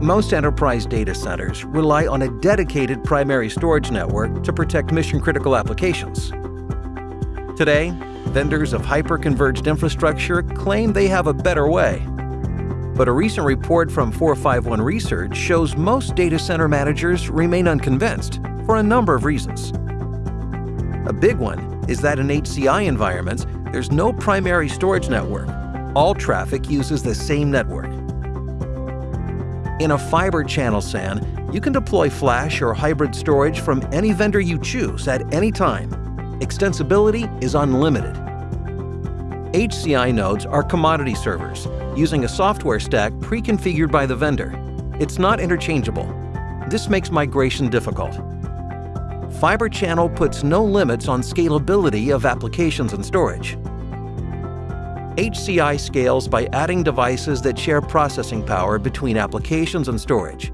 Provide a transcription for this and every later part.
Most enterprise data centers rely on a dedicated primary storage network to protect mission-critical applications. Today, vendors of hyper-converged infrastructure claim they have a better way. But a recent report from 451 Research shows most data center managers remain unconvinced for a number of reasons. A big one is that in HCI environments, there's no primary storage network. All traffic uses the same network. In a fiber channel SAN, you can deploy flash or hybrid storage from any vendor you choose at any time. Extensibility is unlimited. HCI nodes are commodity servers, using a software stack pre-configured by the vendor. It's not interchangeable. This makes migration difficult. Fiber Channel puts no limits on scalability of applications and storage. HCI scales by adding devices that share processing power between applications and storage.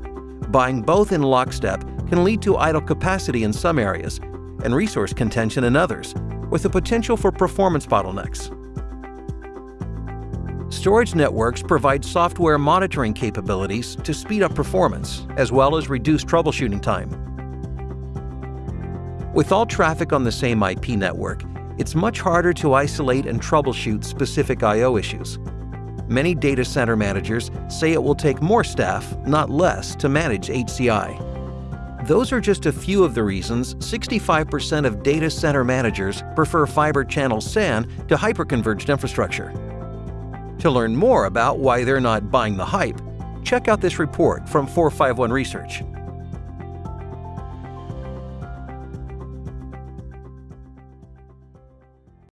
Buying both in lockstep can lead to idle capacity in some areas and resource contention in others, with the potential for performance bottlenecks. Storage networks provide software monitoring capabilities to speed up performance, as well as reduce troubleshooting time. With all traffic on the same IP network, it's much harder to isolate and troubleshoot specific I.O. issues. Many data center managers say it will take more staff, not less, to manage HCI. Those are just a few of the reasons 65% of data center managers prefer fiber channel SAN to hyperconverged infrastructure. To learn more about why they're not buying the hype, check out this report from 451 Research.